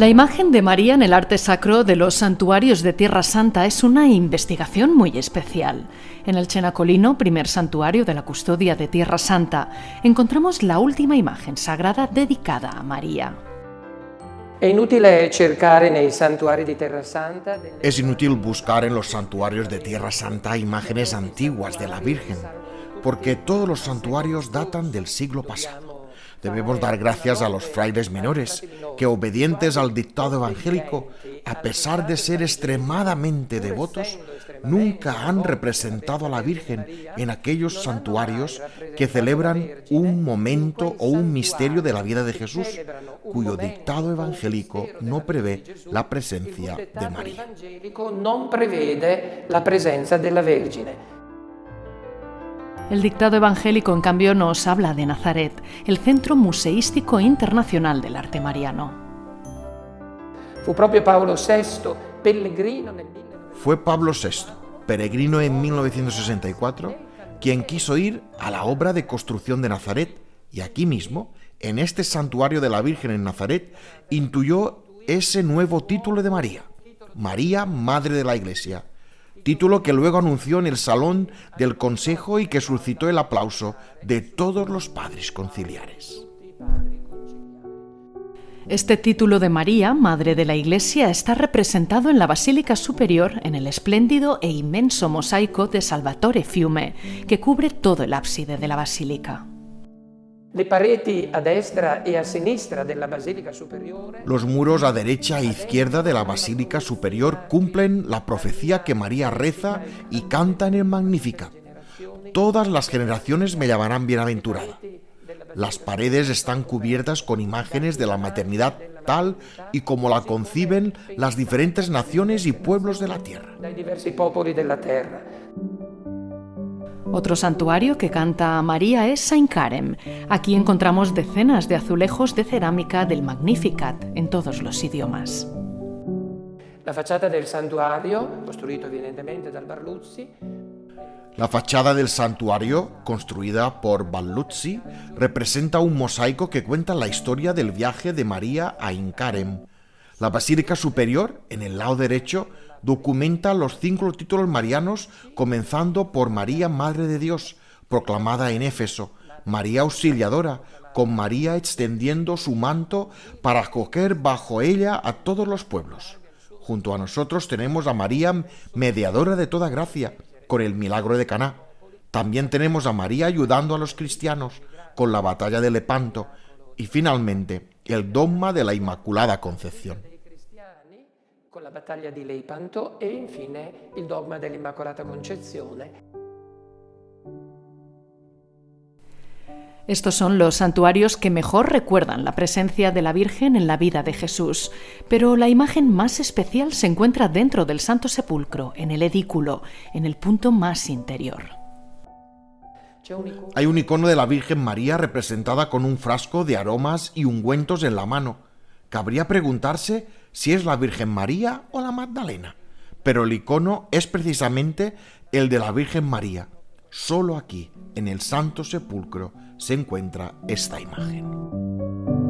La imagen de María en el arte sacro de los santuarios de Tierra Santa es una investigación muy especial. En el Chenacolino, primer santuario de la custodia de Tierra Santa, encontramos la última imagen sagrada dedicada a María. Es inútil buscar en los santuarios de Tierra Santa imágenes antiguas de la Virgen, porque todos los santuarios datan del siglo pasado. Debemos dar gracias a los frailes menores, que obedientes al dictado evangélico, a pesar de ser extremadamente devotos, nunca han representado a la Virgen en aquellos santuarios que celebran un momento o un misterio de la vida de Jesús, cuyo dictado evangélico no prevé la presencia de María. El dictado evangélico, en cambio, nos habla de Nazaret, el Centro Museístico Internacional del Arte Mariano. Fue Pablo VI, peregrino Fue Pablo VI, peregrino en 1964, quien quiso ir a la obra de construcción de Nazaret y aquí mismo, en este santuario de la Virgen en Nazaret, intuyó ese nuevo título de María, María, Madre de la Iglesia, título que luego anunció en el salón del Consejo y que suscitó el aplauso de todos los padres conciliares. Este título de María, Madre de la Iglesia, está representado en la Basílica Superior en el espléndido e inmenso mosaico de Salvatore Fiume, que cubre todo el ábside de la basílica. Los muros a derecha e izquierda de la Basílica Superior cumplen la profecía que María reza y canta en el Magnífica. Todas las generaciones me llamarán bienaventurada. Las paredes están cubiertas con imágenes de la maternidad tal y como la conciben las diferentes naciones y pueblos de la tierra. Otro santuario que canta a María es Saint Carem. Aquí encontramos decenas de azulejos de cerámica del Magnificat en todos los idiomas. La fachada del santuario, construido evidentemente dal Barluzzi, la fachada del santuario, construida por Balluzzi, representa un mosaico que cuenta la historia del viaje de María a Incarem. La basílica superior, en el lado derecho, documenta los cinco títulos marianos, comenzando por María, Madre de Dios, proclamada en Éfeso, María Auxiliadora, con María extendiendo su manto para acoger bajo ella a todos los pueblos. Junto a nosotros tenemos a María, mediadora de toda gracia, con el milagro de Caná. También tenemos a María ayudando a los cristianos con la batalla de Lepanto y finalmente el dogma de la Inmaculada Concepción con la batalla de Lepanto e infine el dogma de la Inmaculada Concepción. Estos son los santuarios que mejor recuerdan la presencia de la Virgen en la vida de Jesús, pero la imagen más especial se encuentra dentro del Santo Sepulcro, en el edículo, en el punto más interior. Hay un icono de la Virgen María representada con un frasco de aromas y ungüentos en la mano. Cabría preguntarse si es la Virgen María o la Magdalena, pero el icono es precisamente el de la Virgen María. Solo aquí, en el Santo Sepulcro, se encuentra esta imagen.